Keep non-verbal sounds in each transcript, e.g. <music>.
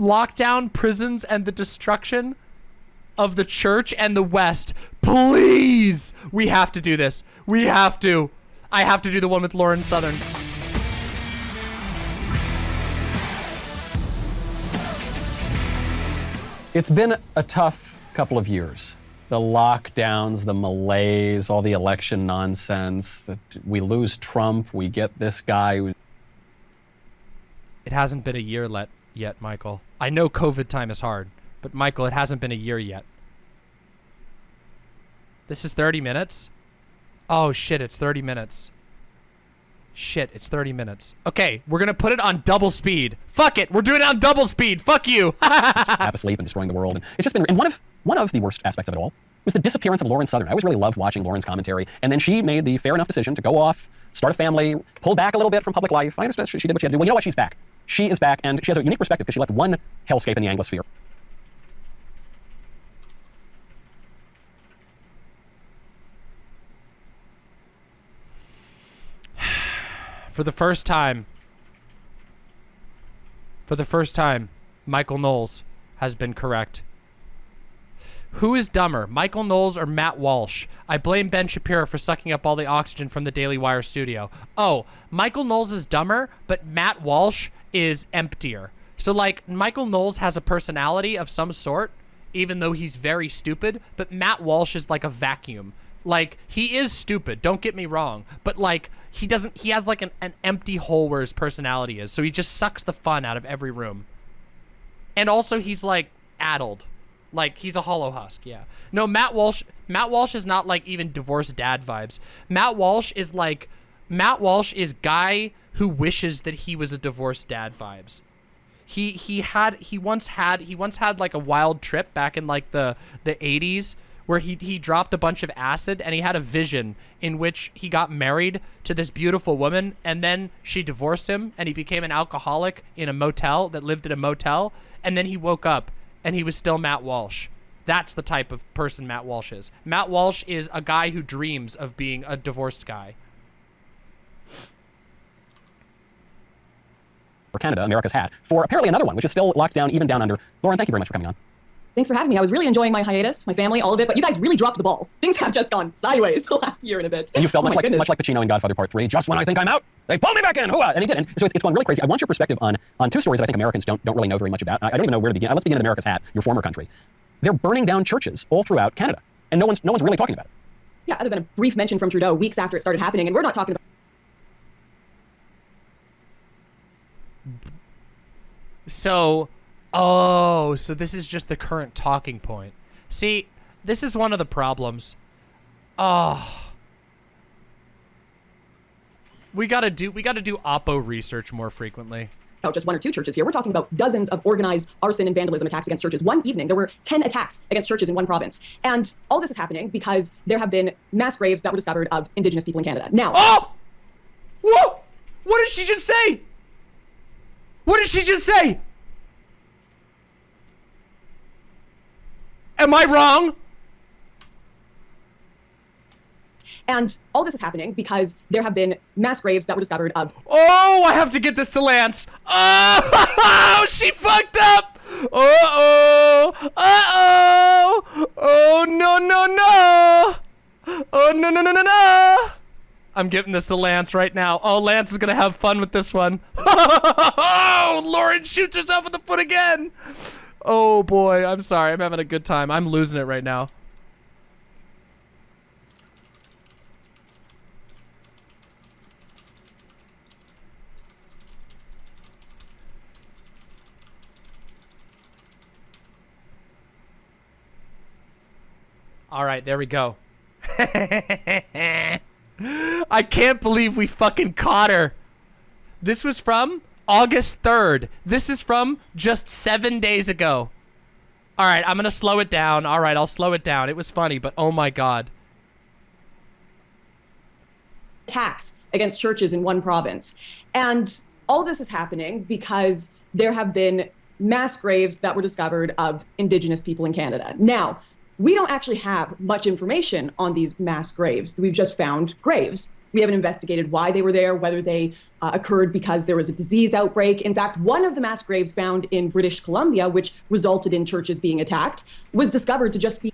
lockdown, prisons, and the destruction of the church and the West. Please! We have to do this. We have to. I have to do the one with Lauren Southern. It's been a tough couple of years. The lockdowns, the malaise, all the election nonsense. That we lose Trump, we get this guy. It hasn't been a year let yet, Michael. I know COVID time is hard, but Michael, it hasn't been a year yet. This is 30 minutes? Oh shit, it's 30 minutes. Shit, it's 30 minutes. Okay, we're gonna put it on double speed. Fuck it, we're doing it on double speed. Fuck you. half asleep and destroying the world. And it's just been, and one of, one of the worst aspects of it all was the disappearance of Lauren Southern. I always really loved watching Lauren's commentary. And then she made the fair enough decision to go off, start a family, pull back a little bit from public life. I understand she did what she had to do. Well, you know what? She's back. She is back, and she has a unique perspective because she left one hellscape in the Anglosphere. <sighs> For the first time, for the first time, Michael Knowles has been correct. Who is dumber, Michael Knowles or Matt Walsh? I blame Ben Shapiro for sucking up all the oxygen from the Daily Wire studio. Oh, Michael Knowles is dumber, but Matt Walsh is emptier. So, like, Michael Knowles has a personality of some sort, even though he's very stupid, but Matt Walsh is like a vacuum. Like, he is stupid, don't get me wrong, but, like, he doesn't, he has, like, an, an empty hole where his personality is, so he just sucks the fun out of every room. And also, he's, like, addled. Like, he's a hollow husk, yeah. No, Matt Walsh, Matt Walsh is not, like, even divorced dad vibes. Matt Walsh is, like, Matt Walsh is guy who wishes that he was a divorced dad vibes. He, he had, he once had, he once had, like, a wild trip back in, like, the, the 80s where he, he dropped a bunch of acid and he had a vision in which he got married to this beautiful woman and then she divorced him and he became an alcoholic in a motel that lived in a motel and then he woke up and he was still Matt Walsh. That's the type of person Matt Walsh is. Matt Walsh is a guy who dreams of being a divorced guy. For Canada, America's hat, for apparently another one, which is still locked down even down under. Lauren, thank you very much for coming on. Thanks for having me. I was really enjoying my hiatus, my family, all of it, but you guys really dropped the ball. Things have just gone sideways <laughs> the last year and a bit. And you felt oh much like goodness. much like Pacino in Godfather Part Three. Just when I think I'm out, they pull me back in. Hooah! And he didn't. so it's, it's gone really crazy. I want your perspective on on two stories that I think Americans don't don't really know very much about. I, I don't even know where to begin. Uh, let's begin at America's hat, your former country. They're burning down churches all throughout Canada, and no one's no one's really talking about it. Yeah, other than a brief mention from Trudeau weeks after it started happening, and we're not talking about. So, oh, so this is just the current talking point. See, this is one of the problems. Oh. We gotta do we gotta do Oppo research more frequently. about just one or two churches here. We're talking about dozens of organized arson and vandalism attacks against churches. One evening, there were 10 attacks against churches in one province. And all this is happening because there have been mass graves that were discovered of indigenous people in Canada. Now, Oh! Whoa! What did she just say? What did she just say? Am I wrong? and all this is happening because there have been mass graves that were discovered of Oh, I have to get this to Lance. Oh, <laughs> she fucked up. Uh-oh. Uh-oh. Oh, no, no, no. Oh, no, no, no, no, no. I'm giving this to Lance right now. Oh, Lance is going to have fun with this one. <laughs> Oh, Lauren shoots herself in the foot again. Oh, boy. I'm sorry. I'm having a good time. I'm losing it right now. All right, there we go. <laughs> <laughs> I can't believe we fucking caught her. This was from August 3rd. This is from just seven days ago. All right, I'm going to slow it down. All right, I'll slow it down. It was funny, but oh my God. attacks against churches in one province. And all this is happening because there have been mass graves that were discovered of indigenous people in Canada. Now, we don't actually have much information on these mass graves. We've just found graves. We haven't investigated why they were there, whether they uh, occurred because there was a disease outbreak. In fact, one of the mass graves found in British Columbia, which resulted in churches being attacked, was discovered to just be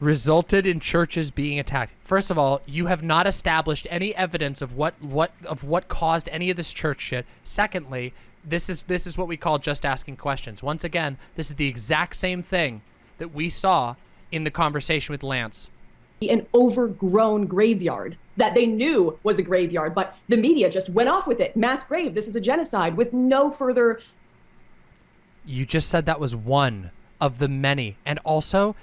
resulted in churches being attacked. First of all, you have not established any evidence of what what of what caused any of this church shit. Secondly, this is this is what we call just asking questions. Once again, this is the exact same thing that we saw in the conversation with Lance. An overgrown graveyard that they knew was a graveyard, but the media just went off with it. Mass grave, this is a genocide with no further. You just said that was one of the many. And also,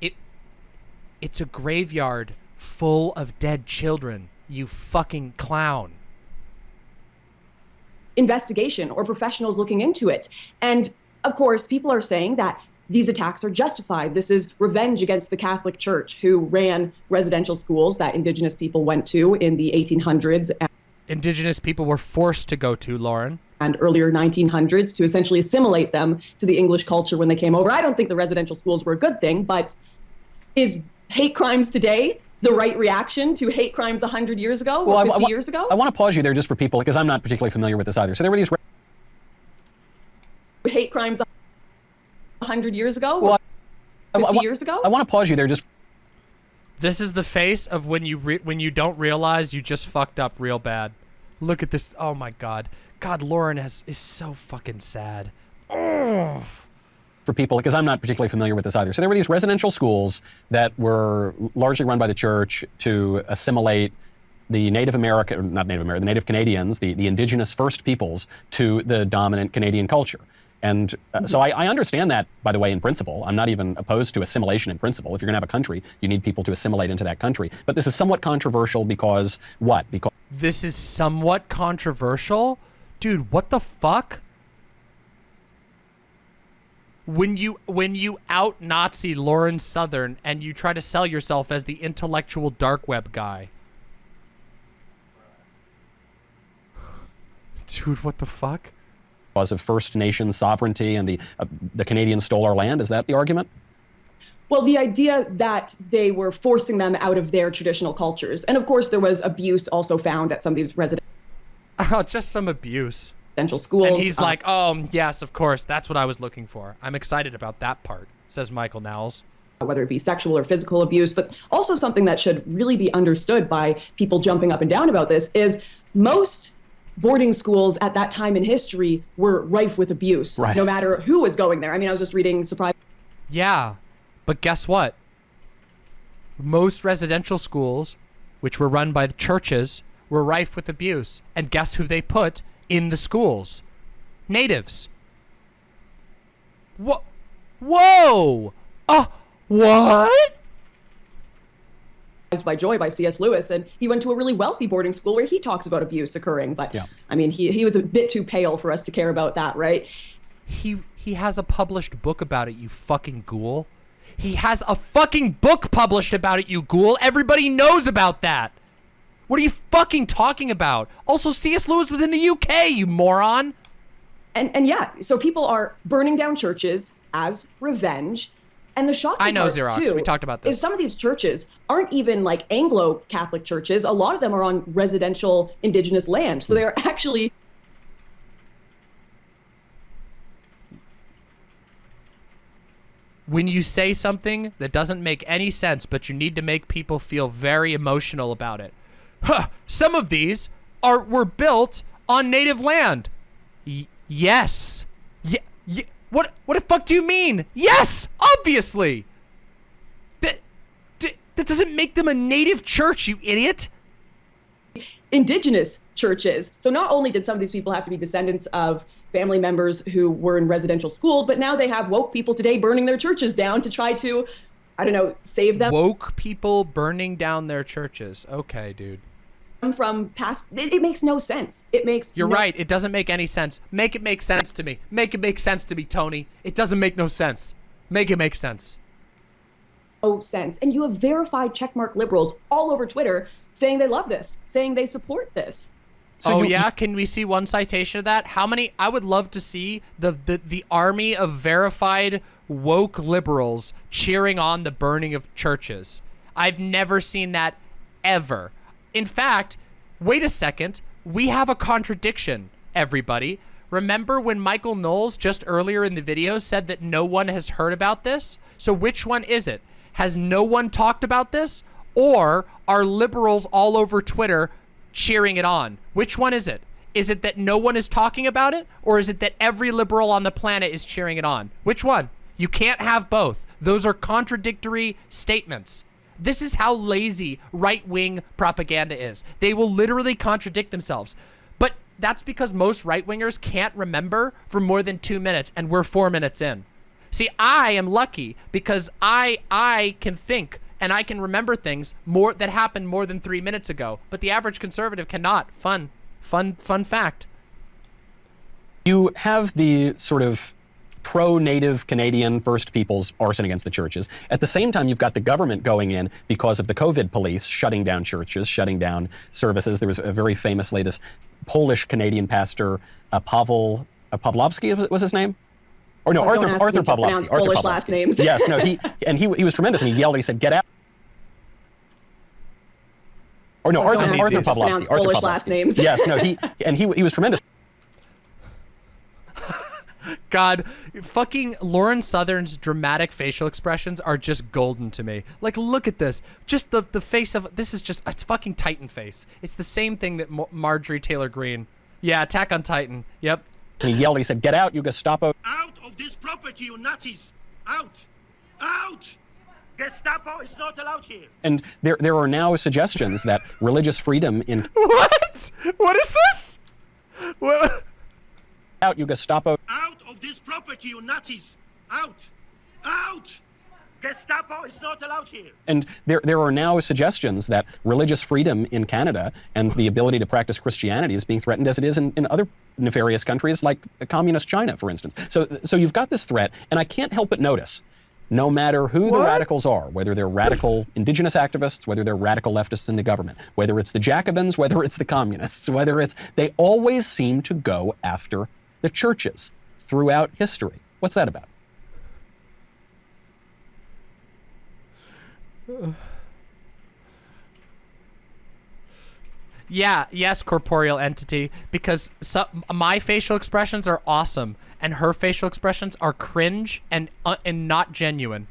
it it's a graveyard full of dead children. You fucking clown investigation or professionals looking into it. And of course, people are saying that these attacks are justified. This is revenge against the Catholic Church, who ran residential schools that indigenous people went to in the 1800s. Indigenous people were forced to go to, Lauren. And earlier 1900s to essentially assimilate them to the English culture when they came over. I don't think the residential schools were a good thing, but is hate crimes today the right reaction to hate crimes 100 years ago well, or 50 I, I, years ago? I want to pause you there just for people, because I'm not particularly familiar with this either. So there were these... Hate crimes 100 years ago well, 50 years ago? I want to pause you there just... This is the face of when you when you don't realize you just fucked up real bad. Look at this. Oh my god. God, Lauren has, is so fucking sad. Oh for people, because I'm not particularly familiar with this either. So there were these residential schools that were largely run by the church to assimilate the Native American, not Native American, the Native Canadians, the, the indigenous First Peoples to the dominant Canadian culture. And uh, so I, I, understand that, by the way, in principle. I'm not even opposed to assimilation in principle. If you're going to have a country, you need people to assimilate into that country. But this is somewhat controversial because what? Because this is somewhat controversial? Dude, what the fuck? when you when you out Nazi Lauren Southern and you try to sell yourself as the intellectual dark web guy. <sighs> Dude, what the fuck? Because of First Nation sovereignty and the uh, the Canadians stole our land, is that the argument? Well, the idea that they were forcing them out of their traditional cultures. And of course, there was abuse also found at some of these residential. <laughs> Oh, just some abuse residential schools. And he's uh, like, oh, yes, of course. That's what I was looking for. I'm excited about that part, says Michael Knowles. Whether it be sexual or physical abuse, but also something that should really be understood by people jumping up and down about this is most boarding schools at that time in history were rife with abuse, right. no matter who was going there. I mean, I was just reading surprise. Yeah, but guess what? Most residential schools, which were run by the churches, were rife with abuse. And guess who they put in the schools. Natives. What? Whoa! Uh, what? By Joy by C.S. Lewis, and he went to a really wealthy boarding school where he talks about abuse occurring. But yeah. I mean, he he was a bit too pale for us to care about that, right? He he has a published book about it, you fucking ghoul. He has a fucking book published about it, you ghoul. Everybody knows about that. What are you fucking talking about? Also, C.S. Lewis was in the UK, you moron. And and yeah, so people are burning down churches as revenge. And the shocking I know part, Xerox. Too, we talked about this. Is some of these churches aren't even like Anglo Catholic churches. A lot of them are on residential indigenous land. So they're actually when you say something that doesn't make any sense, but you need to make people feel very emotional about it. Huh, some of these are were built on native land. Y yes. Yeah. What what the fuck do you mean? Yes, obviously. That, that that doesn't make them a native church, you idiot. Indigenous churches. So not only did some of these people have to be descendants of family members who were in residential schools, but now they have woke people today burning their churches down to try to, I don't know, save them. Woke people burning down their churches. Okay, dude from past it, it, makes no sense. It makes you're no right. It doesn't make any sense. Make it make sense to me. Make it make sense to me tony. It doesn't make no sense. Make it make sense. No sense. And you have verified checkmark liberals all over twitter saying they love this saying they support this. So oh you, yeah? can we see one citation of that? How many i would love to see the, the the army of verified woke liberals cheering on the burning of churches. I've never seen that ever In fact, wait a second. We have a contradiction, everybody. Remember when Michael Knowles just earlier in the video said that no one has heard about this? So which one is it? Has no one talked about this? Or are liberals all over Twitter cheering it on? Which one is it? Is it that no one is talking about it? Or is it that every liberal on the planet is cheering it on? Which one? You can't have both. Those are contradictory statements. This is how lazy right-wing propaganda is. They will literally contradict themselves. But that's because most right-wingers can't remember for more than two minutes, and we're four minutes in. See, I am lucky because I I can think and I can remember things more that happened more than three minutes ago. But the average conservative cannot. Fun, fun, fun fact. You have the sort of pro-native Canadian First Peoples arson against the churches. At the same time, you've got the government going in because of the COVID police shutting down churches, shutting down services. There was a very famously this Polish Canadian pastor, uh, Pavel uh, Pawlowski was, his name. Or no, Oh, Arthur Arthur me to Pawlowski. pronounce Arthur Polish Pawlowski. last names. yes, no, he <laughs> and he he was tremendous, and he yelled. He said, "Get out!" Or no, Oh, Arthur Arthur me to Pawlowski. pronounce Arthur Polish Pawlowski. last names. yes, no, he and he he was tremendous. God, fucking Lauren Southern's dramatic facial expressions are just golden to me. Like, look at this. Just the, the face of, this is just, it's fucking Titan face. It's the same thing that Mar- Marjorie Taylor Greene. Yeah, Attack on Titan. Yep. He yelled. He said, "Get out, you Gestapo!" Out of this property, you Nazis! Out! Out! Gestapo is not allowed here. And there there are now suggestions that religious freedom in <laughs> What? What is this? What? Out, you Gestapo! Out of this property, you Nazis! Out! Out! Gestapo is not allowed here. And there, there are now suggestions that religious freedom in Canada and the ability to practice Christianity is being threatened as it is in, in other nefarious countries like communist China, for instance. So, so you've got this threat, and I can't help but notice, no matter who the radicals are, whether they're radical indigenous activists, whether they're radical leftists in the government, whether it's the Jacobins, whether it's the communists, whether it's, they always seem to go after the churches throughout history. What's that about? <sighs> Yeah, yes, corporeal entity, because so, my facial expressions are awesome, and her facial expressions are cringe and uh, and not genuine.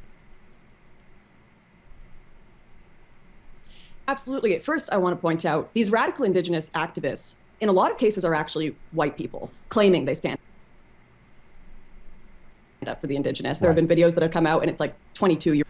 Absolutely. At first, I want to point out these radical indigenous activists, in a lot of cases, are actually white people claiming they stand up for the indigenous. There have been videos that have come out, and it's like 22 year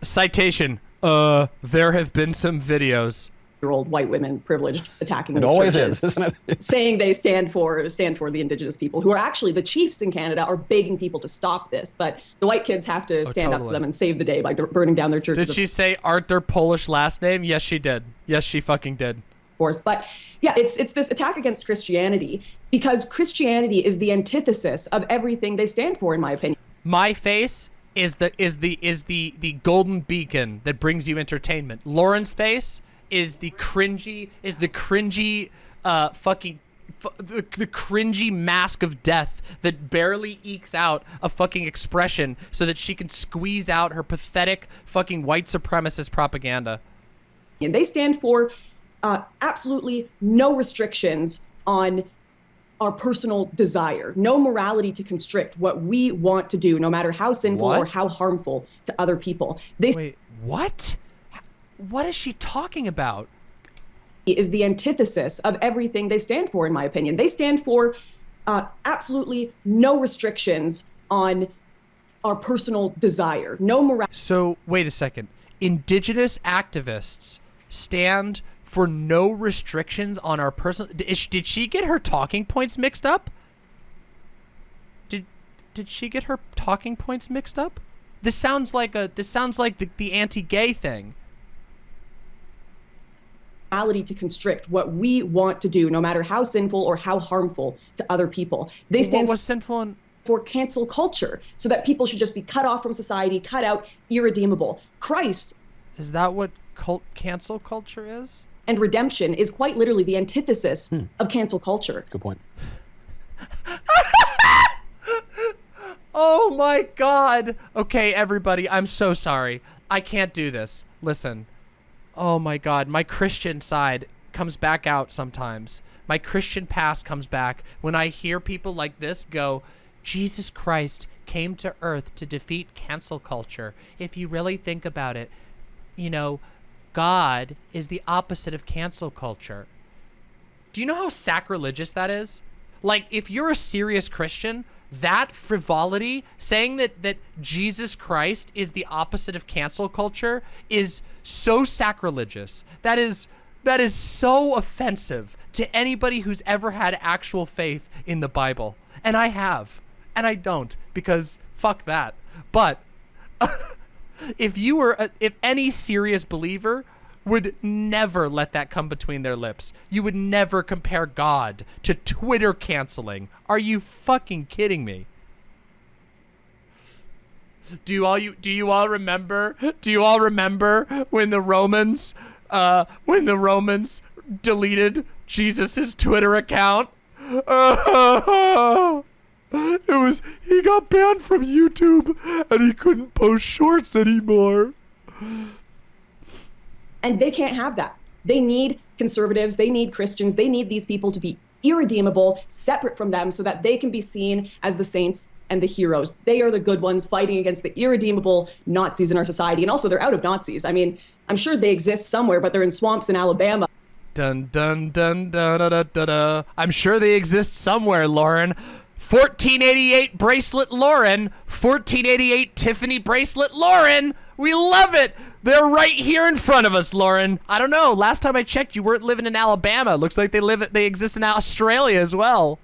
Citation. Uh, there have been some videos. old white women privileged attacking It these always churches, is, isn't it? <laughs> saying they stand for stand for the indigenous people, who are actually the chiefs in Canada, are begging people to stop this. But the white kids have to stand up totally. for them and save the day by burning down their churches. Did she say art their Polish last name? Yes, she did. Yes, she fucking did. Course. But yeah, it's it's this attack against Christianity because Christianity is the antithesis of everything they stand for, in my opinion. My face is the is the is the the golden beacon that brings you entertainment. Lauren's face is the cringy is the cringy uh fucking the, the cringy mask of death that barely ekes out a fucking expression so that she can squeeze out her pathetic fucking white supremacist propaganda. And they stand for uh, absolutely no restrictions on our personal desire, no morality to constrict what we want to do, no matter how sinful What? or how harmful to other people. They Wait, what? What is she talking about? is the antithesis of everything they stand for, in my opinion. They stand for uh, absolutely no restrictions on our personal desire, no morality. So, wait a second. Indigenous activists stand for no restrictions on our personal. Did she, did she get her talking points mixed up? Did did she get her talking points mixed up? This sounds like a. This sounds like the, the anti-gay thing. to constrict what we want to do, no matter how sinful or how harmful to other people. They What stand was sinful for cancel culture, so that people should just be cut off from society, cut out, irredeemable. Christ is that what cult cancel culture is? and redemption is quite literally the antithesis hmm. of cancel culture. Good point. <laughs> Oh my god. Okay, everybody, I'm so sorry. I can't do this. Listen. Oh my god, my Christian side comes back out sometimes. My Christian past comes back when I hear people like this go, Jesus Christ came to earth to defeat cancel culture. If you really think about it, you know, God is the opposite of cancel culture. Do you know how sacrilegious that is? Like, if you're a serious Christian, that frivolity, saying that that Jesus Christ is the opposite of cancel culture, is so sacrilegious. That is that is so offensive to anybody who's ever had actual faith in the Bible. And I have. And I don't because fuck that. But <laughs> if you were a, if any serious believer would never let that come between their lips. You would never compare God to Twitter canceling. Are you fucking kidding me? Do you all you do you all remember? Do you all remember when the Romans uh when the Romans deleted Jesus's Twitter account? <laughs> it was he got banned from YouTube and he couldn't post shorts anymore. And they can't have that. They need conservatives, they need Christians, they need these people to be irredeemable, separate from them, so that they can be seen as the saints and the heroes. They are the good ones fighting against the irredeemable Nazis in our society. And also, they're out of Nazis. I mean, I'm sure they exist somewhere, but they're in swamps in Alabama. Dun dun dun dun dun dun dun. dun. I'm sure they exist somewhere, Lauren. 1488 bracelet Lauren, 1488 Tiffany bracelet Lauren. We love it. They're right here in front of us, Lauren. I don't know. Last time I checked, you weren't living in Alabama. Looks like they live. They exist in Australia as well.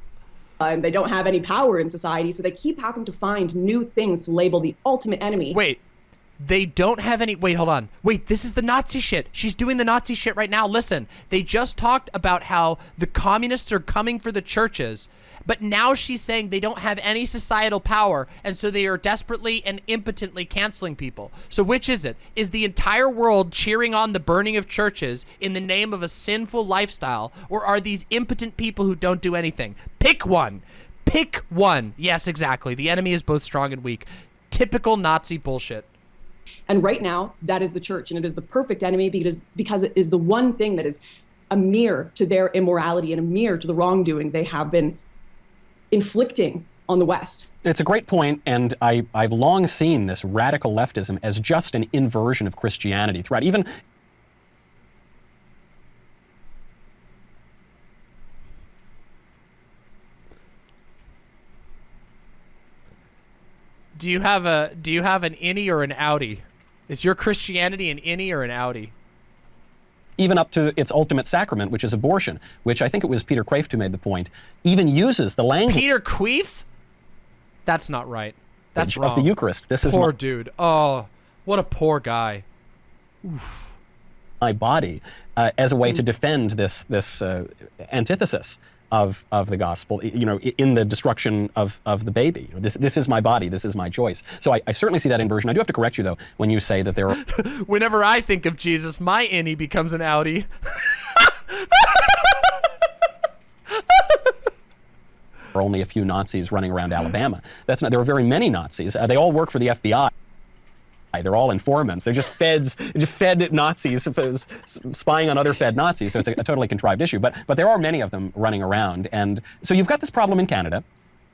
Uh, and they don't have any power in society, so they keep having to find new things to label the ultimate enemy. Wait. They don't have any. Wait, hold on. Wait, this is the Nazi shit. She's doing the Nazi shit right now. Listen, they just talked about how the communists are coming for the churches, but now she's saying they don't have any societal power, and so they are desperately and impotently canceling people. So, which is it? Is the entire world cheering on the burning of churches in the name of a sinful lifestyle, or are these impotent people who don't do anything? Pick one. Pick one. Yes, exactly. The enemy is both strong and weak. Typical Nazi bullshit. And right now, that is the church, and it is the perfect enemy because because it is the one thing that is a mirror to their immorality and a mirror to the wrongdoing they have been inflicting on the West. It's a great point, and I, I've long seen this radical leftism as just an inversion of Christianity throughout. Even Do you have a do you have an innie or an outie? Is your Christianity an innie or an outie? even up to its ultimate sacrament, which is abortion, which I think it was Peter Kreeft who made the point, even uses the language Peter Queef? That's not right. That's wrong. of the Eucharist. This is Poor dude. Oh, what a poor guy. my body uh, as a way to defend this this uh, antithesis of of the gospel. You know, in the destruction of of the baby. This this is my body. This is my choice. So I, I certainly see that inversion. I do have to correct you though when you say that there are <laughs> Whenever I think of Jesus, my innie becomes an outie. <laughs> There are only a few Nazis running around Alabama. That's not. There are very many Nazis. Uh, they all work for the FBI. They're all informants. They're just feds, just fed Nazis spying on other fed Nazis. So it's a, a totally contrived issue. But but there are many of them running around, and so you've got this problem in Canada,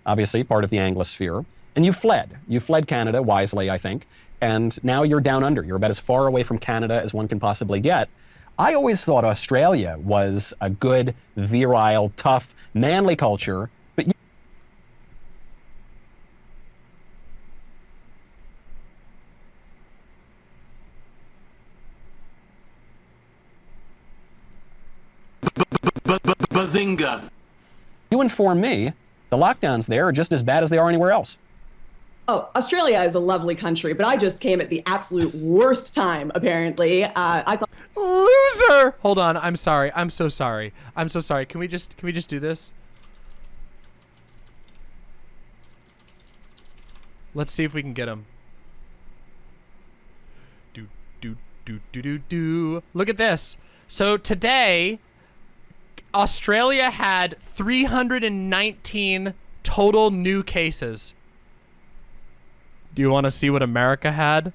obviously part of the Anglosphere, and you fled. You fled Canada wisely, I think, and now you're down under. You're about as far away from Canada as one can possibly get. I always thought Australia was a good, virile, tough, manly culture, but Bazinga! You inform me, the lockdowns there are just as bad as they are anywhere else. Oh, Australia is a lovely country, but I just came at the absolute worst time, apparently. Uh, I thought Loser! Hold on. I'm sorry. I'm so sorry. I'm so sorry. Can we just can we just do this? Let's see if we can get him. Do do do do do do. Look at this. So today Australia had 319 total new cases. Do you want to see what America had?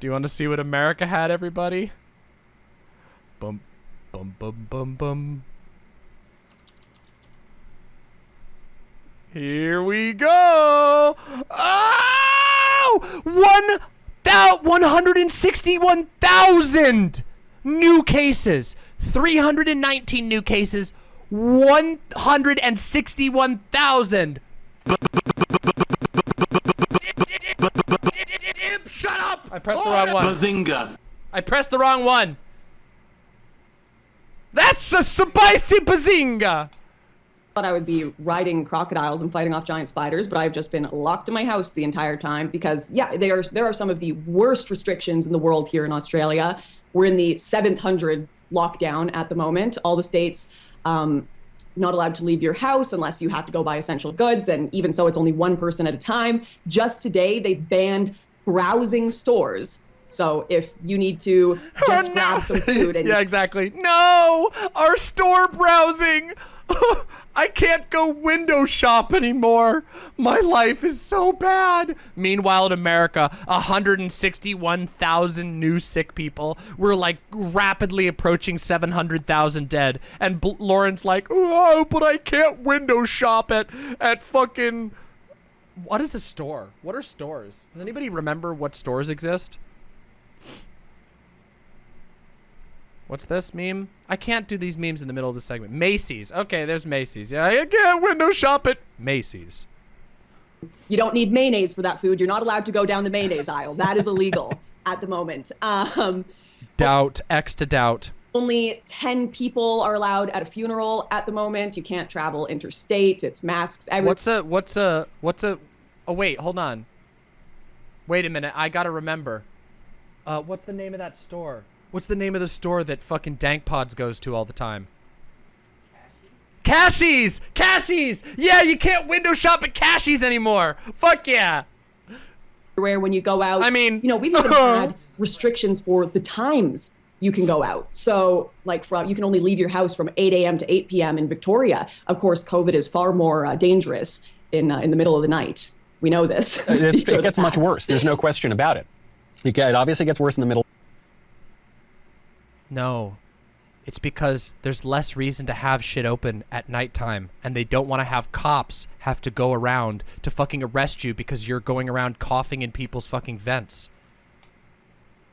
Do you want to see what America had, everybody? Bum, Bum bum bum bum. Here we go. Oh! One thou 161,000 new cases. 319 new cases. 161,000. Shut up! I pressed the wrong one. Bazinga! I pressed the wrong one. That's a spicy bazinga. thought I would be riding crocodiles and fighting off giant spiders, but I've just been locked in my house the entire time because, yeah, there are, there are some of the worst restrictions in the world here in Australia. We're in the 700 lockdown at the moment. All the states um, not allowed to leave your house unless you have to go buy essential goods, and even so, it's only one person at a time. Just today, they banned browsing stores. So if you need to <laughs> just no. grab some food and <laughs> yeah, exactly. No, our store browsing. <laughs> I can't go window shop anymore. My life is so bad. Meanwhile, in America, 161,000 new sick people. We're like rapidly approaching 700,000 dead. And B- Lauren's like, oh, but I can't window shop at at fucking. What is a store? What are stores? Does anybody remember what stores exist? What's this meme? I can't do these memes in the middle of the segment. Macy's. Okay, there's Macy's. Yeah, I can't window shop at Macy's. you don't need mayonnaise for that food. You're not allowed to go down the mayonnaise aisle. That is illegal <laughs> at the moment. Um, Doubt. X to doubt. only 10 people are allowed at a funeral at the moment. You can't travel interstate. It's masks. Every- What's a what's a what's a Oh wait, hold on. Wait a minute. I got to remember. Uh what's the name of that store? What's the name of the store that fucking Dank Pods goes to all the time? Cashies! Cashies! Yeah, you can't window shop at Cashies anymore. Fuck yeah. everywhere when you go out. I mean- you know, we've even <laughs> had restrictions for the times you can go out. So, like, from you can only leave your house from 8 a.m. to 8 p.m. in Victoria. Of course, COVID is far more uh, dangerous in uh, in the middle of the night. We know this. It's, <laughs> These are it gets much worse. There's no question about it. It, it obviously gets worse in the middle. No. It's because there's less reason to have shit open at nighttime, and they don't want to have cops have to go around to fucking arrest you because you're going around coughing in people's fucking vents.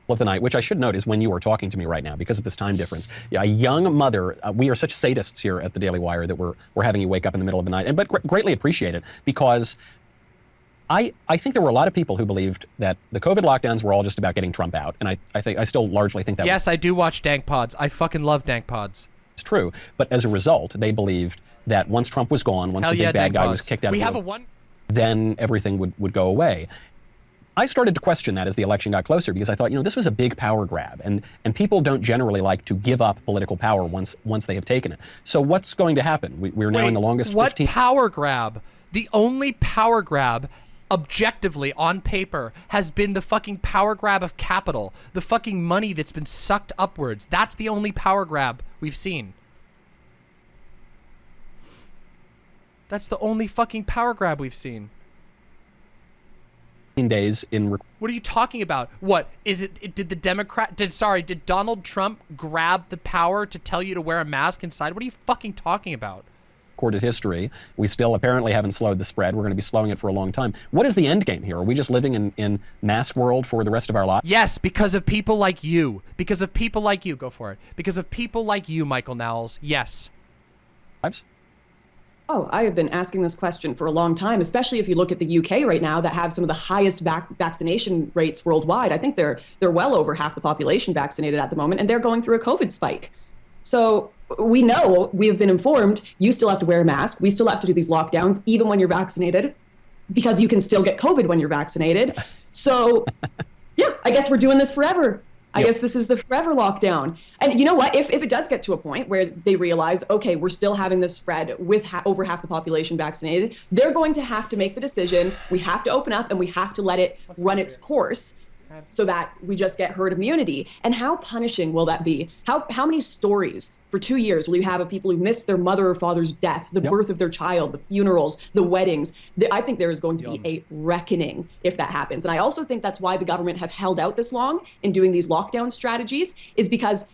of the night, which I should note is when you are talking to me right now because of this time difference. Yeah, a young mother. Uh, we are such sadists here at the Daily Wire that we're we're having you wake up in the middle of the night, and but gr- greatly appreciate it because. I, I think there were a lot of people who believed that the COVID lockdowns were all just about getting Trump out, and I, I think I still largely think that Yes, I do watch Dank Pods. I fucking love Dank Pods. was true. But as a result, they believed that once Trump was gone, once Hell the big yeah, bad Dank guy Pods. was kicked out, we of have the a one. then everything would, would go away. I started to question that as the election got closer because I thought, you know, this was a big power grab, and, and people don't generally like to give up political power once once they have taken it. So what's going to happen? We, we're now in the longest what 15. power grab? The only power grab, objectively on paper, has been the fucking power grab of capital, the fucking money that's been sucked upwards. That's the only power grab we've seen. That's the only fucking power grab we've seen. days in What are you talking about? What is it? it- Did the Democrat? Did sorry? Did Donald Trump grab the power to tell you to wear a mask inside? What are you fucking talking about? Recorded history. We still apparently haven't slowed the spread. We're going to be slowing it for a long time. What is the end game here? Are we just living in, in mask world for the rest of our lives? Yes, because of people like you. Because of people like you. Go for it. Because of people like you, Michael Knowles. Yes. Oh, I have been asking this question for a long time, especially if you look at the UK right now that have some of the highest vac- vaccination rates worldwide. I think they're they're well over half the population vaccinated at the moment, and they're going through a COVID spike. So we know we have been informed. You still have to wear a mask. We still have to do these lockdowns, even when you're vaccinated, because you can still get COVID when you're vaccinated. So, <laughs> yeah, I guess we're doing this forever. I Yep. guess this is the forever lockdown. And you know what? If, if it does get to a point where they realize, okay, we're still having this spread with ha- over half the population vaccinated, they're going to have to make the decision. We have to open up and we have to let it run its course so that we just get herd immunity. And how punishing will that be? How how many stories for two years will you have of people who missed their mother or father's death, the Yep. birth of their child, the funerals, the weddings? The- I think there is going to be a reckoning if that happens. And I also think that's why the government have held out this long in doing these lockdown strategies, is because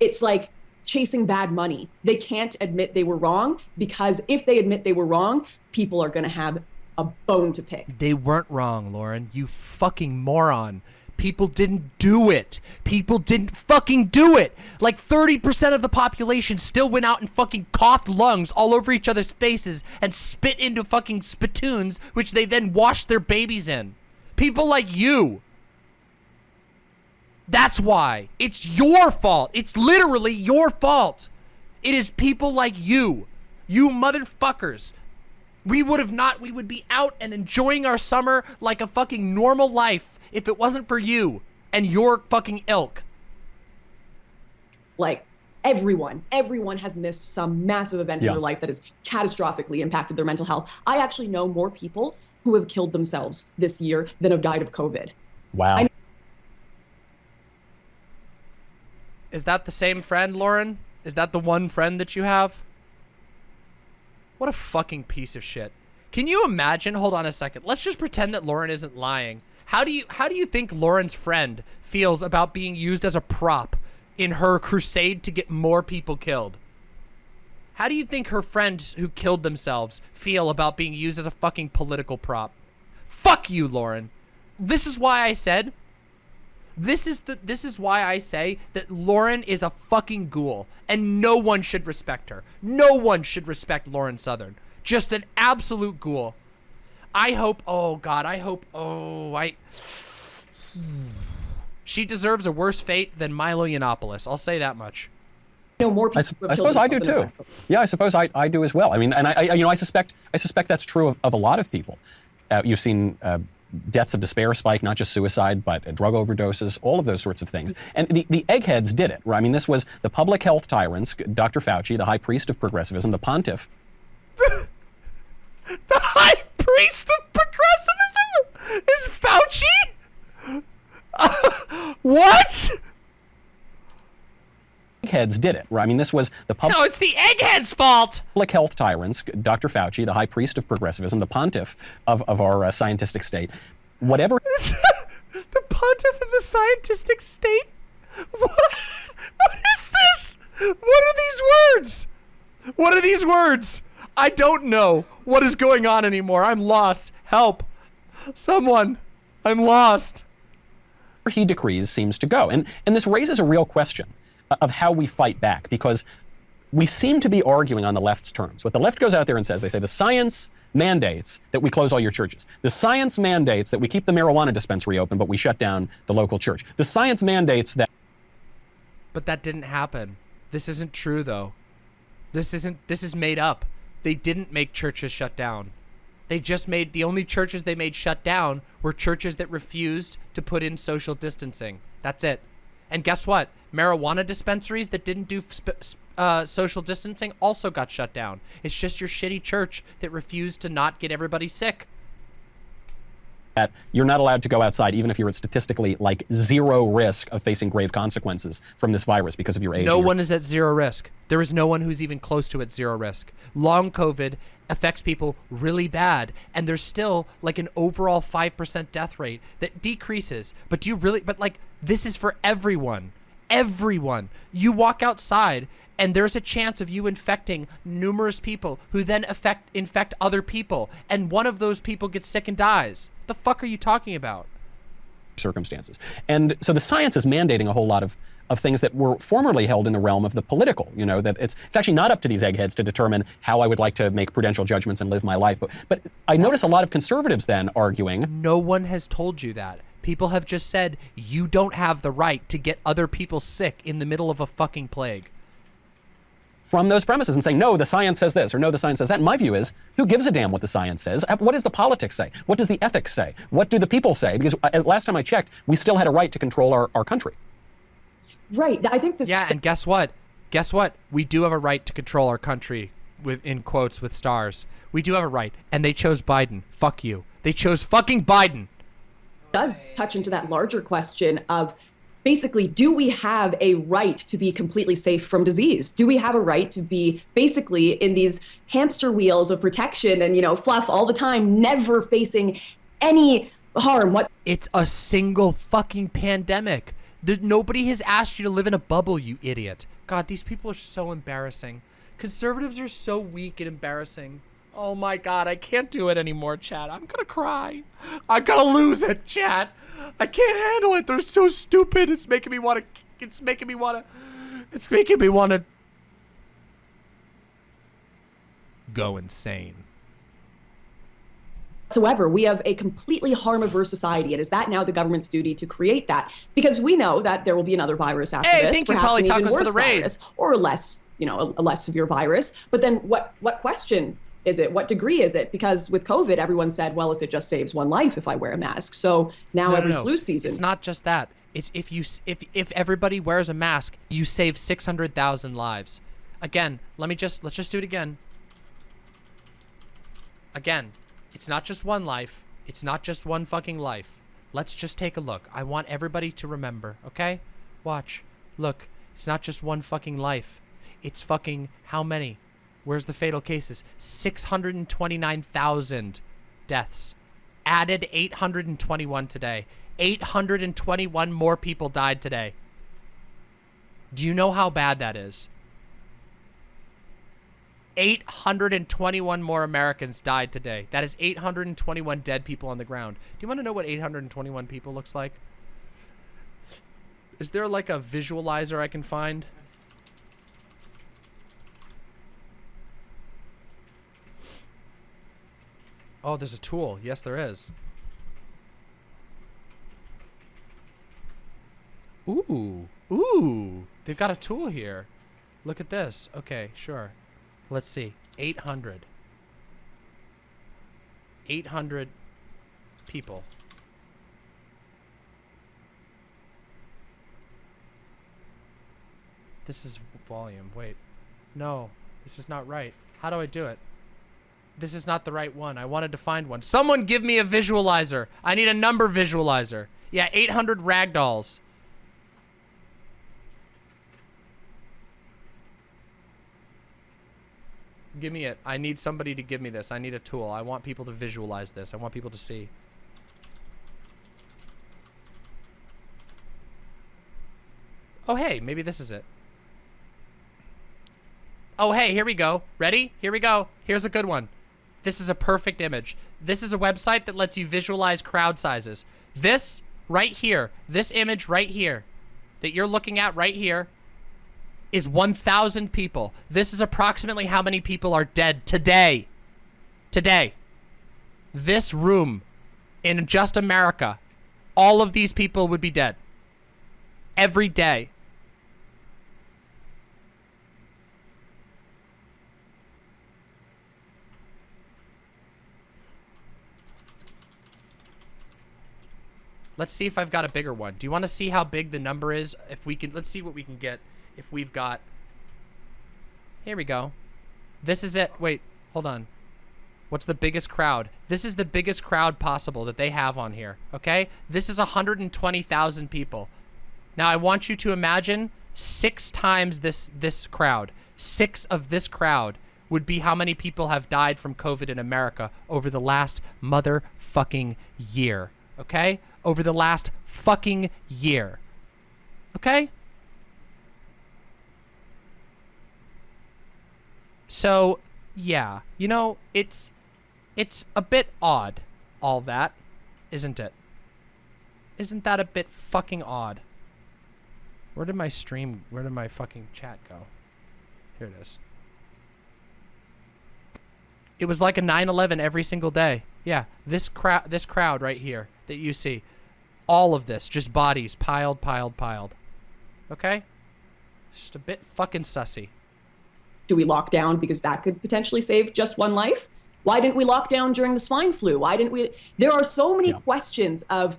it's like chasing bad money. They can't admit they were wrong because if they admit they were wrong, people are going to have a bone to pick. They weren't wrong, Lauren. You fucking moron. People didn't do it. People didn't fucking do it. Like 30% of the population still went out and fucking coughed lungs all over each other's faces and spit into fucking spittoons, which they then washed their babies in. People like you. That's why. It's your fault. It's literally your fault. It is people like you. You motherfuckers. We would have not, we would be out and enjoying our summer like a fucking normal life if it wasn't for you and your fucking ilk. Like everyone, everyone has missed some massive event Yeah. in their life that has catastrophically impacted their mental health. I actually know more people who have killed themselves this year than have died of COVID. Wow. I- Is that the same friend, Lauren? Is that the one friend that you have? What a fucking piece of shit. Can you imagine? Hold on a second. Let's just pretend that Lauren isn't lying. How do you how do you think Lauren's friend feels about being used as a prop in her crusade to get more people killed? How do you think her friends who killed themselves feel about being used as a fucking political prop? Fuck you, Lauren. This is why I said this is the this is why I say that Lauren is a fucking ghoul and no one should respect her. No one should respect Lauren Southern. Just an absolute ghoul. I hope oh god, I hope oh I She deserves a worse fate than Milo Yiannopoulos. I'll say that much. I know more I, people. sup- who have I suppose I do too. Yeah, I suppose I, I do as well. I mean, and I, I you know I suspect I suspect that's true of, of a lot of people. Uh, you've seen uh, deaths of despair spike, not just suicide, but uh, drug overdoses, all of those sorts of things. And the, the eggheads did it. Right? I mean, this was the public health tyrants, Dr. Fauci, the high priest of progressivism, the pontiff, The of progressivism is Fauci? <laughs> what? eggheads did it. I mean, this was the public. No, it's the egghead's fault. public health tyrants, Dr. Fauci, the high priest of progressivism, the pontiff of, of our uh, scientific state. Whatever <laughs> the pontiff of the scientific state? <laughs> What? What is this? What are these words? What are these words? I don't know what is going on anymore. I'm lost. Help. Someone. I'm lost. Where he decrees seems to go. And, and this raises a real question of how we fight back because we seem to be arguing on the left's terms. What the left goes out there and says, they say the science mandates that we close all your churches. The science mandates that we keep the marijuana dispensary open, but we shut down the local church. The science mandates that But that didn't happen. This isn't true though. This isn't this is made up. They didn't make churches shut down. They just made the only churches they made shut down were churches that refused to put in social distancing. That's it. And guess what? Marijuana dispensaries that didn't do uh, social distancing also got shut down. It's just your shitty church that refused to not get everybody sick. That you're not allowed to go outside even if you're at statistically like zero risk of facing grave consequences from this virus because of your age. No one is at zero risk. There is no one who's even close to at zero risk. Long COVID affects people really bad, and there's still like an overall 5% death rate that decreases. But do you really, but like, this is for everyone. Everyone. You walk outside, and there's a chance of you infecting numerous people who then affect infect other people, and one of those people gets sick and dies. The fuck are you talking about? circumstances. And so the science is mandating a whole lot of, of things that were formerly held in the realm of the political. You know, that it's, it's actually not up to these eggheads to determine how I would like to make prudential judgments and live my life. But, but I notice a lot of conservatives then arguing No one has told you that. People have just said you don't have the right to get other people sick in the middle of a fucking plague. From those premises and saying, no, the science says this, or no, the science says that. And my view is, who gives a damn what the science says? Uh, What does the politics say? What does the ethics say? What do the people say? Because uh, last time I checked, we still had a right to control our, our country. Right. I think this. Yeah, and guess what? Guess what? We do have a right to control our country with in quotes with stars. We do have a right, and they chose Biden. Fuck you. They chose fucking Biden. does touch into that larger question of basically do we have a right to be completely safe from disease do we have a right to be basically in these hamster wheels of protection and you know fluff all the time never facing any harm what It's a single fucking pandemic. Nobody has asked you to live in a bubble, you idiot. God, these people are so embarrassing. Conservatives are so weak and embarrassing. Oh my god, I can't do it anymore, chat. I'm gonna cry. I'm gonna lose it, chat. I can't handle it. They're so stupid. It's making me want to. It's making me want to. It's making me want to go insane. whatsoever. We have a completely harm averse society. It is that now the government's duty to create that because we know that there will be another virus after Hey, this. thank you, Polly Tacos, for the raid. virus, or less, you know, a, a less severe virus. But then what what question is it? What degree is it? Because with COVID, everyone said, well, if it just saves one life if I wear a mask. So now No, no, every no. flu season. It's not just that. It's if you if if everybody wears a mask, you save 600,000 lives. Again, let me just let's just do it again. Again, it's not just one life. It's not just one fucking life. Let's just take a look. I want everybody to remember, okay? Watch. Look, it's not just one fucking life. It's fucking how many? Where's the fatal cases? 629,000 deaths. Added 821 today. 821 more people died today. Do you know how bad that is? 821 more Americans died today. That is 821 dead people on the ground. Do you want to know what 821 people looks like? Is there like a visualizer I can find? Oh, there's a tool. Yes, there is. Ooh. Ooh. They've got a tool here. Look at this. Okay, sure. Let's see. 800. 800 people. This is volume. Wait. No. This is not right. How do I do it? This is not the right one. I wanted to find one. Someone give me a visualizer. I need a number visualizer. Yeah, 800 ragdolls. Give me it. I need somebody to give me this. I need a tool. I want people to visualize this. I want people to see. Oh, hey, maybe this is it. Oh, hey, here we go. Ready? Here we go. Here's a good one. This is a perfect image. This is a website that lets you visualize crowd sizes. This right here, this image right here that you're looking at right here is 1,000 people. This is approximately how many people are dead today. Today. This room in just America, all of these people would be dead. Every day. Let's see if I've got a bigger one. Do you want to see how big the number is? If we can, let's see what we can get. If we've got, here we go. This is it. Wait, hold on. What's the biggest crowd? This is the biggest crowd possible that they have on here. Okay, this is 120,000 people. Now I want you to imagine six times this this crowd. Six of this crowd would be how many people have died from COVID in America over the last motherfucking year. Okay? Over the last fucking year. Okay? So, yeah, you know, it's it's a bit odd all that, isn't it? Isn't that a bit fucking odd? Where did my stream, where did my fucking chat go? Here it is. It was like a 9/11 every single day. Yeah, this crowd this crowd right here that you see. All of this just bodies piled piled piled. Okay? Just a bit fucking sussy. do we lock down because that could potentially save just one life? Why didn't we lock down during the swine flu? Why didn't we? There are so many Yeah. questions of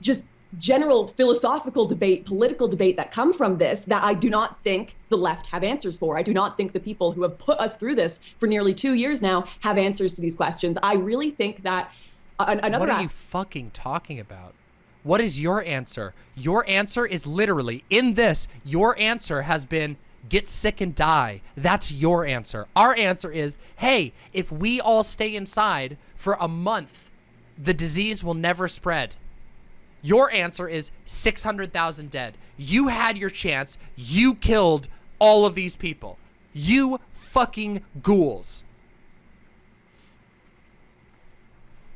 just general philosophical debate, political debate that come from this that I do not think the left have answers for. I do not think the people who have put us through this for nearly two years now have answers to these questions. I really think that an- another What are you fucking talking about? What is your answer? Your answer is literally in this. Your answer has been get sick and die. That's your answer. Our answer is hey, if we all stay inside for a month, the disease will never spread. Your answer is 600,000 dead. You had your chance. You killed all of these people. You fucking ghouls.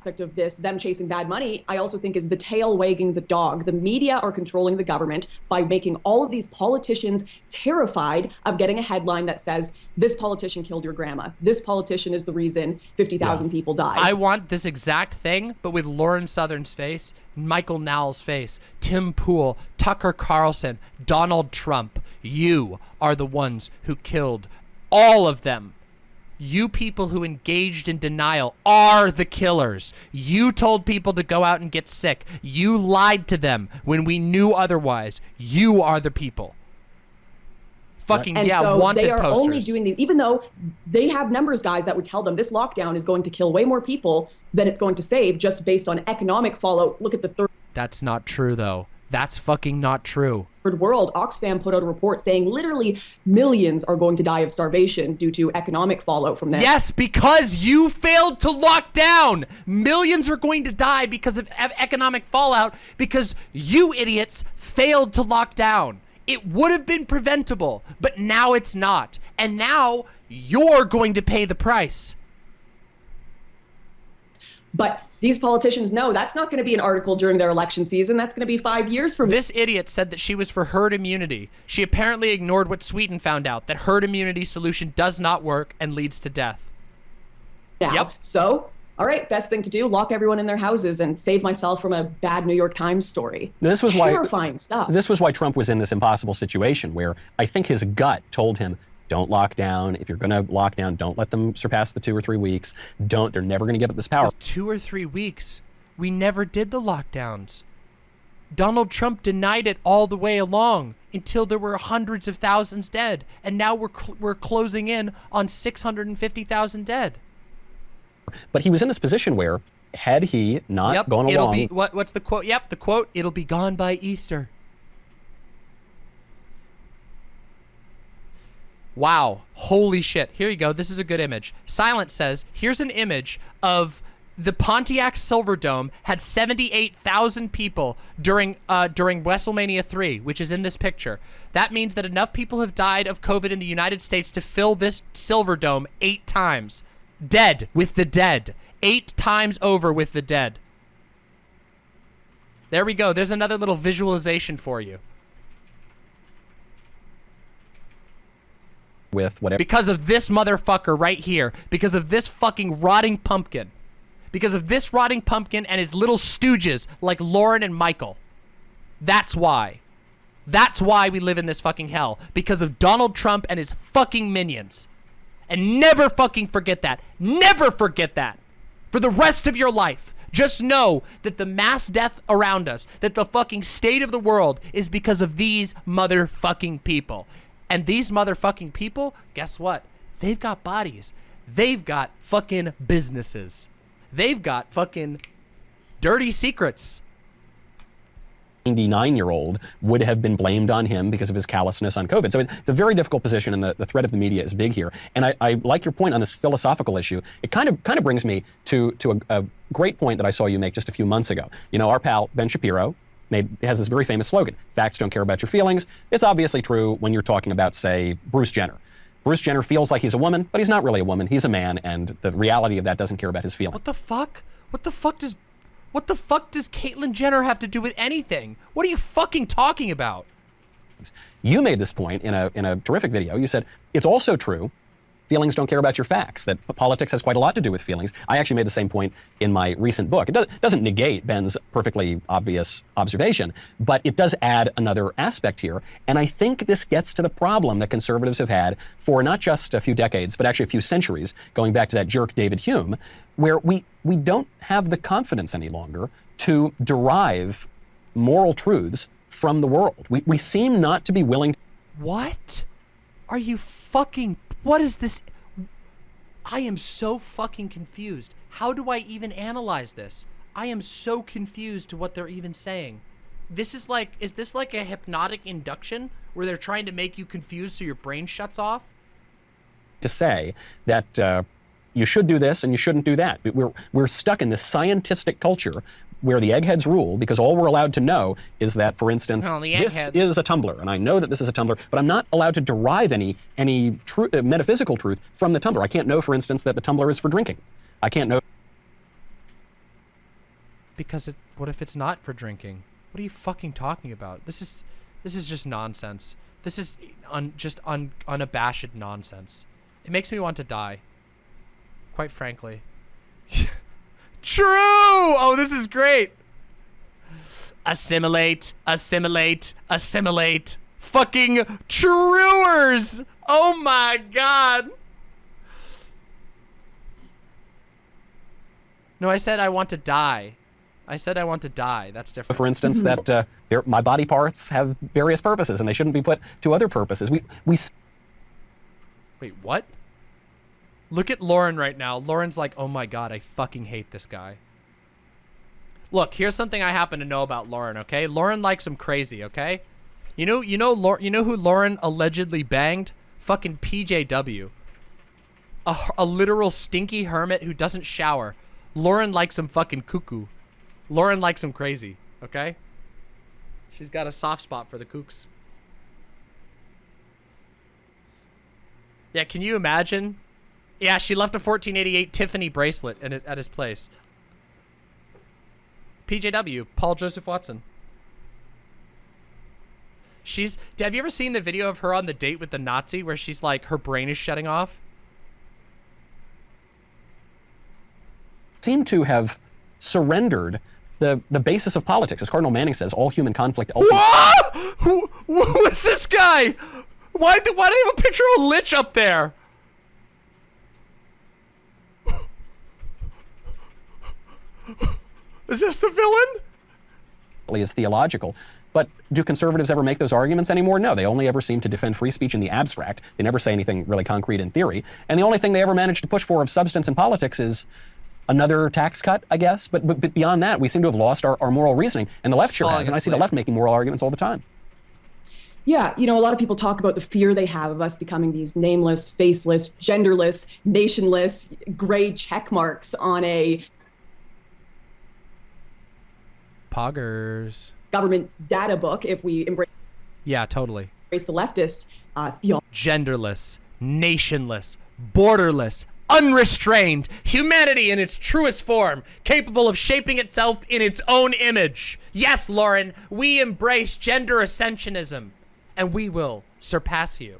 Aspect of this, them chasing bad money, I also think is the tail wagging the dog. The media are controlling the government by making all of these politicians terrified of getting a headline that says, this politician killed your grandma. This politician is the reason 50,000 yeah. people died. I want this exact thing, but with Lauren Southern's face, Michael Knowles's face, Tim Pool, Tucker Carlson, Donald Trump. You are the ones who killed all of them you people who engaged in denial are the killers. You told people to go out and get sick. You lied to them when we knew otherwise. You are the people. Fucking and yeah, so wanted they are posters. only doing these, even though they have numbers guys that would tell them this lockdown is going to kill way more people than it's going to save just based on economic fallout. Look at the third. That's not true though. That's fucking not true. World, Oxfam put out a report saying literally millions are going to die of starvation due to economic fallout from this. Yes, because you failed to lock down. Millions are going to die because of economic fallout because you idiots failed to lock down. It would have been preventable, but now it's not. And now you're going to pay the price. But these politicians know that's not going to be an article during their election season. That's going to be five years from. This idiot said that she was for herd immunity. She apparently ignored what Sweden found out that herd immunity solution does not work and leads to death. Now, yep. So, all right, best thing to do: lock everyone in their houses and save myself from a bad New York Times story. This was terrifying why, stuff. This was why Trump was in this impossible situation where I think his gut told him don't lock down. If you're going to lock down, don't let them surpass the two or three weeks. Don't. They're never going to give up this power. Two or three weeks. We never did the lockdowns. Donald Trump denied it all the way along until there were hundreds of thousands dead, and now we're cl we're closing in on 650,000 dead. But he was in this position where, had he not yep, gone it'll along, be what, what's the quote? Yep, the quote. It'll be gone by Easter. Wow. Holy shit. Here you go. This is a good image. Silence says, here's an image of the Pontiac Silverdome had 78,000 people during uh, during WrestleMania 3, which is in this picture. That means that enough people have died of COVID in the United States to fill this Silverdome eight times. Dead with the dead. Eight times over with the dead. There we go. There's another little visualization for you. With whatever. Because of this motherfucker right here. Because of this fucking rotting pumpkin. Because of this rotting pumpkin and his little stooges like Lauren and Michael. That's why. That's why we live in this fucking hell. Because of Donald Trump and his fucking minions. And never fucking forget that. Never forget that. For the rest of your life. Just know that the mass death around us, that the fucking state of the world is because of these motherfucking people. And these motherfucking people, guess what? They've got bodies. They've got fucking businesses. They've got fucking dirty secrets. 99 year old would have been blamed on him because of his callousness on COVID. So it's a very difficult position, and the, the threat of the media is big here. And I, I like your point on this philosophical issue. It kind of kind of brings me to, to a, a great point that I saw you make just a few months ago. You know, our pal Ben Shapiro, made has this very famous slogan: "Facts don't care about your feelings." It's obviously true when you're talking about, say, Bruce Jenner. Bruce Jenner feels like he's a woman, but he's not really a woman. He's a man, and the reality of that doesn't care about his feelings. What the fuck? What the fuck does what the fuck does Caitlyn Jenner have to do with anything? What are you fucking talking about? You made this point in a in a terrific video. You said it's also true feelings don't care about your facts, that politics has quite a lot to do with feelings. I actually made the same point in my recent book. It does, doesn't negate Ben's perfectly obvious observation, but it does add another aspect here. And I think this gets to the problem that conservatives have had for not just a few decades, but actually a few centuries, going back to that jerk David Hume, where we, we don't have the confidence any longer to derive moral truths from the world. We, we seem not to be willing to. What? Are you fucking what is this? I am so fucking confused. How do I even analyze this? I am so confused to what they're even saying. This is like, is this like a hypnotic induction where they're trying to make you confused so your brain shuts off? To say that uh, you should do this and you shouldn't do that. We're, we're stuck in this scientific culture where the eggheads rule because all we're allowed to know is that, for instance, Oh, this eggheads. is a tumbler, and I know that this is a tumbler, but I'm not allowed to derive any any tru- uh, metaphysical truth from the tumbler. I can't know, for instance, that the tumbler is for drinking. I can't know. Because it, what if it's not for drinking? What are you fucking talking about? This is this is just nonsense. This is un, just un, unabashed nonsense. It makes me want to die. Quite frankly. <laughs> True. Oh, this is great. Assimilate, assimilate, assimilate. Fucking truers. Oh my god. No, I said I want to die. I said I want to die. That's different. For instance, that uh, there- my body parts have various purposes, and they shouldn't be put to other purposes. We we s- Wait, what? Look at Lauren right now. Lauren's like, oh my god, I fucking hate this guy. Look, here's something I happen to know about Lauren, okay? Lauren likes him crazy, okay? You know, you know, you know who Lauren allegedly banged? Fucking PJW. a literal stinky hermit who doesn't shower. Lauren likes him fucking cuckoo. Lauren likes him crazy, okay? She's got a soft spot for the kooks. Yeah, can you imagine? Yeah, she left a 1488 Tiffany bracelet in his, at his place. PJW, Paul Joseph Watson. She's. Have you ever seen the video of her on the date with the Nazi where she's like, her brain is shutting off? seem to have surrendered the the basis of politics, as Cardinal Manning says. All human conflict. ultimately- Ah! Who, who is this guy? Why, do- why do you have a picture of a lich up there? <laughs> Is this the villain? is theological. But do conservatives ever make those arguments anymore? No, they only ever seem to defend free speech in the abstract. They never say anything really concrete in theory. And the only thing they ever manage to push for of substance in politics is another tax cut, I guess. But, but, but beyond that, we seem to have lost our, our moral reasoning. And the left sure Falling has. And I see the left making moral arguments all the time. Yeah, you know, a lot of people talk about the fear they have of us becoming these nameless, faceless, genderless, nationless, gray check marks on a Poggers. government data book if we embrace Yeah, totally. embrace the leftist uh, theology. genderless, nationless, borderless, unrestrained, humanity in its truest form, capable of shaping itself in its own image. Yes, Lauren, we embrace gender ascensionism, and we will surpass you.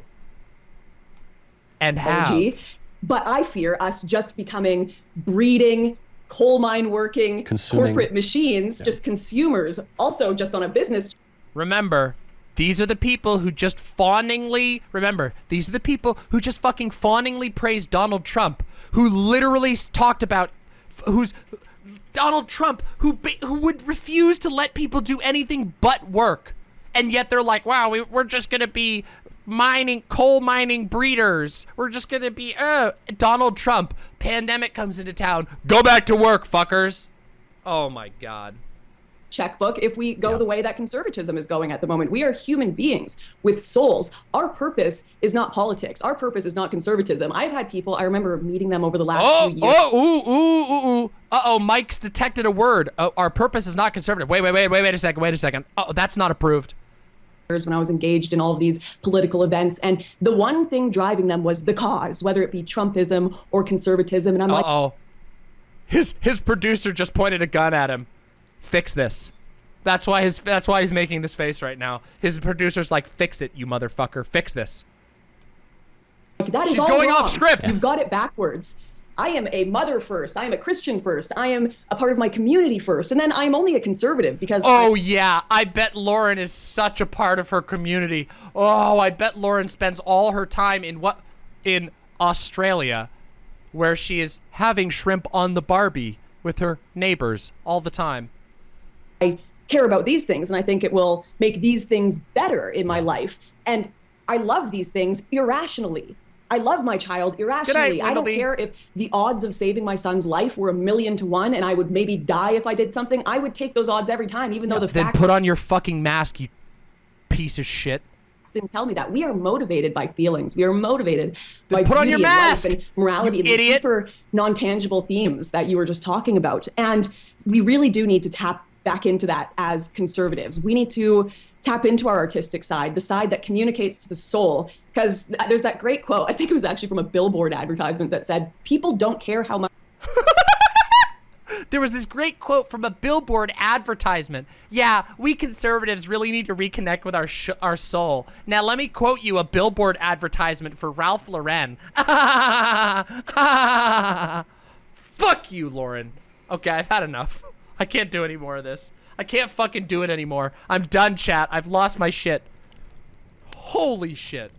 And have. But I fear us just becoming breeding, coal mine working, Consuming. corporate machines, just consumers, also just on a business Remember, these are the people who just fawningly remember. These are the people who just fucking fawningly praised Donald Trump, who literally talked about, f- who's Donald Trump, who who would refuse to let people do anything but work, and yet they're like, wow, we, we're just gonna be mining coal mining breeders. We're just gonna be uh Donald Trump. Pandemic comes into town. Go back to work, fuckers. Oh my god. checkbook if we go the way that conservatism is going at the moment. We are human beings with souls. Our purpose is not politics. Our purpose is not conservatism. I've had people, I remember meeting them over the last Oh, few years. oh, ooh, ooh, ooh, ooh. Uh-oh, Mike's detected a word. Oh, our purpose is not conservative. Wait, wait, wait, wait, wait a second, wait a second. Oh, that's not approved. When I was engaged in all of these political events. And the one thing driving them was the cause, whether it be Trumpism or conservatism. And I'm like, Uh-oh. His his producer just pointed a gun at him. Fix this. That's why his that's why he's making this face right now. His producer's like, "Fix it, you motherfucker. Fix this." that is She's all going off script. You've got it backwards. I am a mother first. I am a Christian first. I am a part of my community first. And then I'm only a conservative because Oh yeah, I bet Lauren is such a part of her community. Oh, I bet Lauren spends all her time in what in Australia where she is having shrimp on the Barbie with her neighbors all the time. I care about these things and I think it will make these things better in my life. And I love these things irrationally. I love my child irrationally. I don't care if the odds of saving my son's life were a million to one and I would maybe die if I did something. I would take those odds every time, even though the Then facts put on your fucking mask, you piece of shit. didn't tell me that. We are motivated by feelings. We are motivated by put on your beauty and life mask, and morality you and idiot. deeper non-tangible themes that you were just talking about. And we really do need to tap back into that as conservatives. We need to tap into our artistic side, the side that communicates to the soul. Because there's that great quote, I think it was actually from a billboard advertisement that said, People don't care how much. <laughs> There was this great quote from a billboard advertisement. Yeah, we conservatives really need to reconnect with our our soul. Now let me quote you a billboard advertisement for Ralph Lauren. <laughs> Fuck you, Lauren. Okay, I've had enough. I can't do any more of this. I can't fucking do it anymore. I'm done, chat. I've lost my shit. Holy shit.